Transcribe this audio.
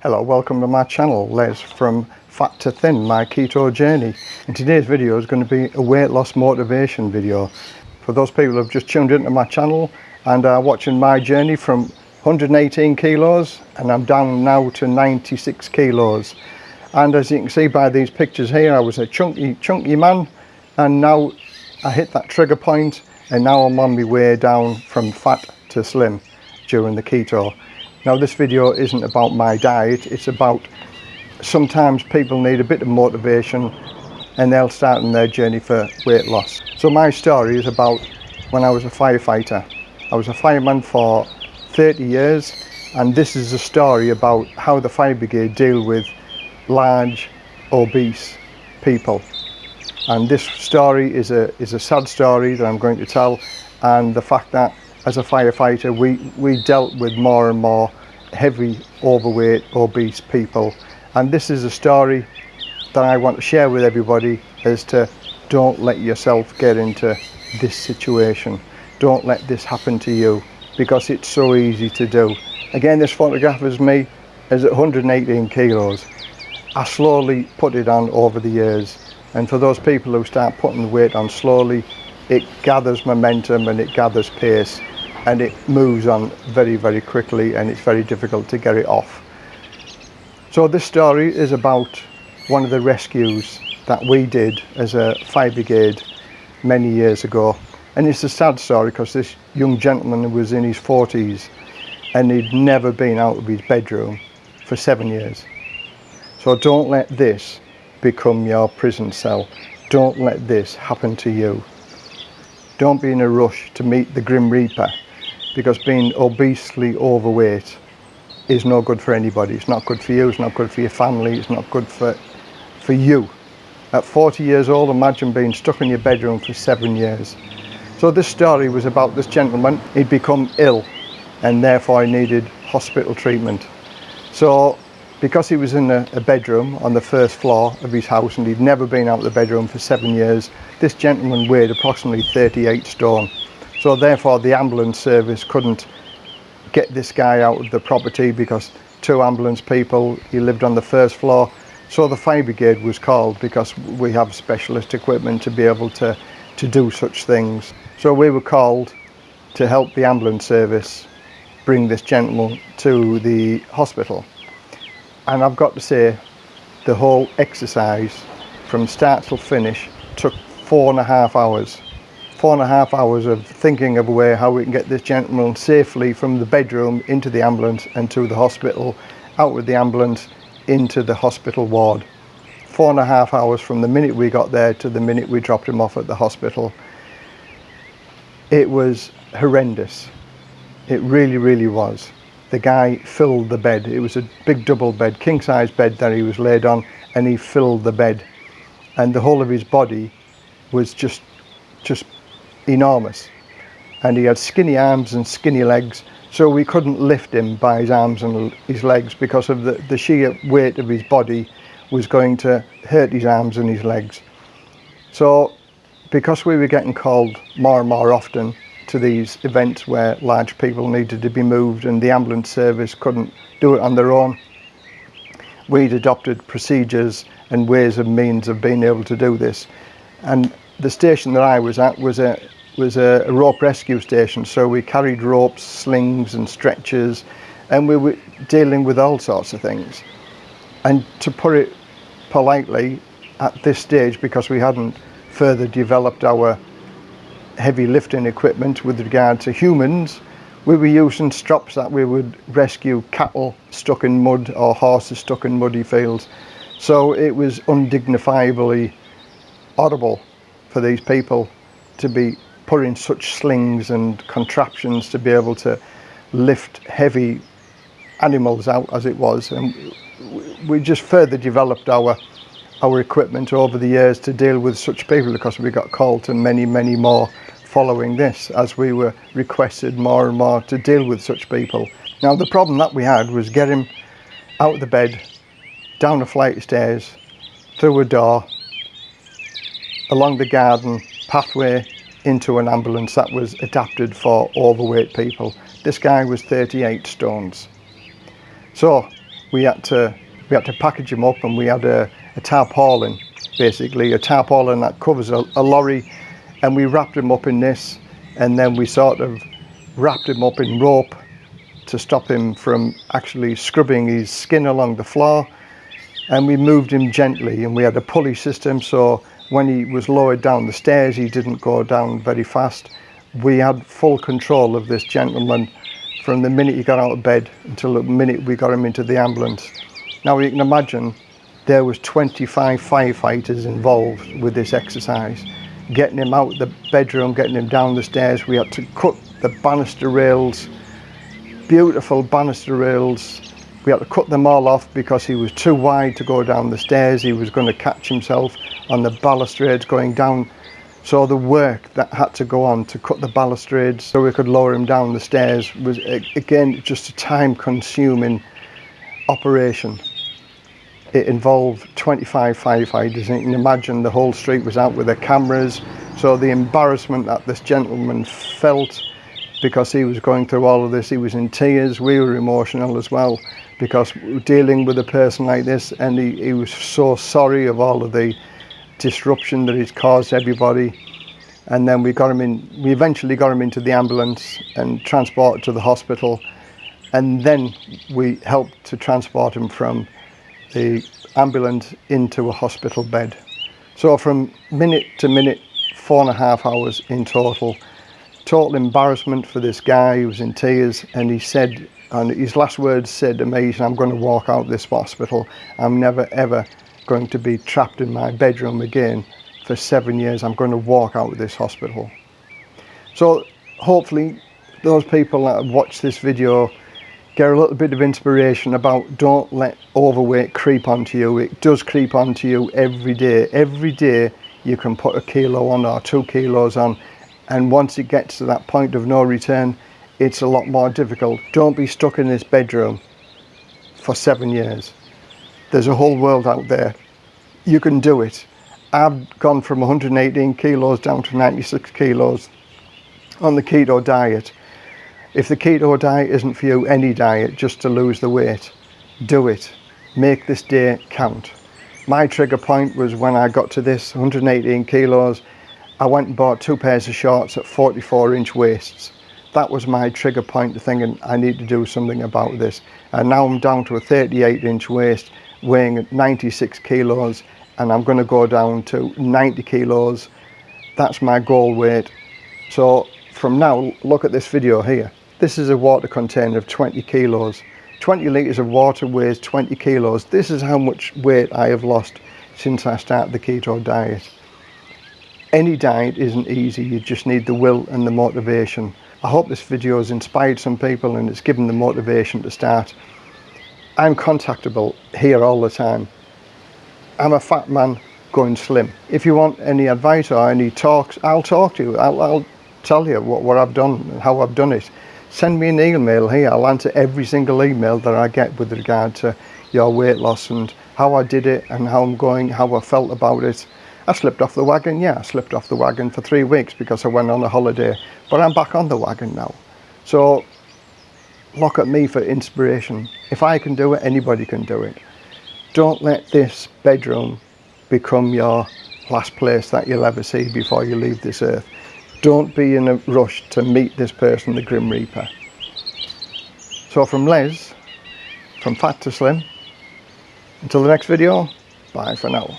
Hello, welcome to my channel, Les from Fat to Thin, my keto journey. And today's video is going to be a weight loss motivation video. For those people who have just tuned into my channel and are watching my journey from 118 kilos and I'm down now to 96 kilos. And as you can see by these pictures here, I was a chunky, chunky man and now I hit that trigger point and now I'm on my way down from fat to slim during the keto. Now this video isn't about my diet, it's about sometimes people need a bit of motivation and they'll start on their journey for weight loss. So my story is about when I was a firefighter. I was a fireman for 30 years and this is a story about how the fire brigade deal with large obese people and this story is a is a sad story that I'm going to tell and the fact that as a firefighter we we dealt with more and more heavy overweight obese people. And this is a story that I want to share with everybody as to don't let yourself get into this situation. Don't let this happen to you because it's so easy to do. Again this photograph is me is at 118 kilos. I slowly put it on over the years. And for those people who start putting the weight on slowly it gathers momentum and it gathers pace and it moves on very very quickly and it's very difficult to get it off. So this story is about one of the rescues that we did as a fire brigade many years ago and it's a sad story because this young gentleman was in his 40s and he'd never been out of his bedroom for seven years. So don't let this become your prison cell. Don't let this happen to you. Don't be in a rush to meet the Grim Reaper because being obesely overweight is no good for anybody. It's not good for you, it's not good for your family, it's not good for, for you. At 40 years old, imagine being stuck in your bedroom for seven years. So this story was about this gentleman. He'd become ill and therefore he needed hospital treatment. So because he was in a, a, bedroom on the first floor of his house and he'd never been out of the bedroom for seven years, this gentleman weighed approximately 38 stone. So therefore the ambulance service couldn't get this guy out of the property because two ambulance people, he lived on the first floor. So the fire brigade was called because we have specialist equipment to be able to, to do such things. So we were called to help the ambulance service bring this gentleman to the hospital. And I've got to say, the whole exercise from start till finish took four and a half hours four and a half hours of thinking of a way how we can get this gentleman safely from the bedroom into the ambulance and to the hospital, out with the ambulance into the hospital ward. Four and a half hours from the minute we got there to the minute we dropped him off at the hospital. It was horrendous. It really, really was. The guy filled the bed. It was a big double bed, king size bed that he was laid on and he filled the bed. And the whole of his body was just, just enormous and he had skinny arms and skinny legs so we couldn't lift him by his arms and his legs because of the, the sheer weight of his body was going to hurt his arms and his legs. So because we were getting called more and more often to these events where large people needed to be moved and the ambulance service couldn't do it on their own, we'd adopted procedures and ways and means of being able to do this. And the station that I was at was a was a, rope rescue station so we carried ropes slings and stretchers and we were dealing with all sorts of things and to put it politely at this stage because we hadn't further developed our heavy lifting equipment with regard to humans. We were using strops that we would rescue cattle stuck in mud or horses stuck in muddy fields. So it was undignifiably audible for these people to be put in such slings and contraptions to be able to lift heavy animals out as it was. And we just further developed our our equipment over the years to deal with such people because we got called to many many more following this as we were requested more and more to deal with such people now the problem that we had was getting him out of the bed down a flight of stairs through a door along the garden pathway into an ambulance that was adapted for overweight people. This guy was 38 stones. So we had to we had to package him up and we had a, a tarpaulin basically a tarpaulin that covers a, a lorry and we wrapped him up in this and then we sort of wrapped him up in rope to stop him from actually scrubbing his skin along the floor and we moved him gently and we had a pulley system so when he was lowered down the stairs he didn't go down very fast. We had full control of this gentleman from the minute he got out of bed until the minute we got him into the ambulance. Now you can imagine there was 25 firefighters involved with this exercise. Getting him out the bedroom getting him down the stairs we had to cut the banister rails beautiful banister rails. We had to cut them all off because he was too wide to go down the stairs. He was going to catch himself on the balustrades going down. So the work that had to go on to cut the balustrades so we could lower him down the stairs was again just a time consuming operation it involved 25 firefighters. And you can imagine the whole street was out with their cameras. So the embarrassment that this gentleman felt because he was going through all of this he was in tears. We were emotional as well because dealing with a person like this and he, he was so sorry of all of the disruption that he's caused everybody. And then we got him in we eventually got him into the ambulance and transported to the hospital. And then we helped to transport him from the ambulance into a hospital bed. So from minute to minute four and a half hours in total. Total embarrassment for this guy he was in tears and he said and his last words said to me i'm going to walk out of this hospital. I'm never ever going to be trapped in my bedroom again for seven years. I'm going to walk out of this hospital. So hopefully those people that watch this video get a little bit of inspiration about don't let overweight creep onto you. It does creep onto you every day. Every day you can put a kilo on or two kilos on and once it gets to that point of no return it's a lot more difficult. Don't be stuck in this bedroom for seven years. There's a whole world out there. You can do it. I've gone from 118 kilos down to 96 kilos on the keto diet if the keto diet isn't for you any diet just to lose the weight do it make this day count my trigger point was when I got to this 118 kilos I went and bought two pairs of shorts at 44 inch waists. That was my trigger point to thinking I need to do something about this. And now I'm down to a 38 inch waist weighing 96 kilos and I'm going to go down to 90 kilos. That's my goal weight. So from now, look at this video here. This is a water container of 20 kilos. 20 litres of water weighs 20 kilos. This is how much weight I have lost since I started the keto diet. Any diet isn't easy. You just need the will and the motivation. I hope this video has inspired some people and it's given them motivation to start. I'm contactable here all the time. I'm a fat man going slim. If you want any advice or any talks i'll talk to you. I'll, I'll tell you what, what i've done and how i've done it send me an email here i'll answer every single email that i get with regard to your weight loss and how i did it and how i'm going how i felt about it I slipped off the wagon, yeah, I slipped off the wagon for three weeks because I went on a holiday, but I'm back on the wagon now. So look at me for inspiration. If I can do it, anybody can do it. Don't let this bedroom become your last place that you'll ever see before you leave this earth. Don't be in a rush to meet this person, the Grim Reaper. So from Les, from Fat to Slim, until the next video, bye for now.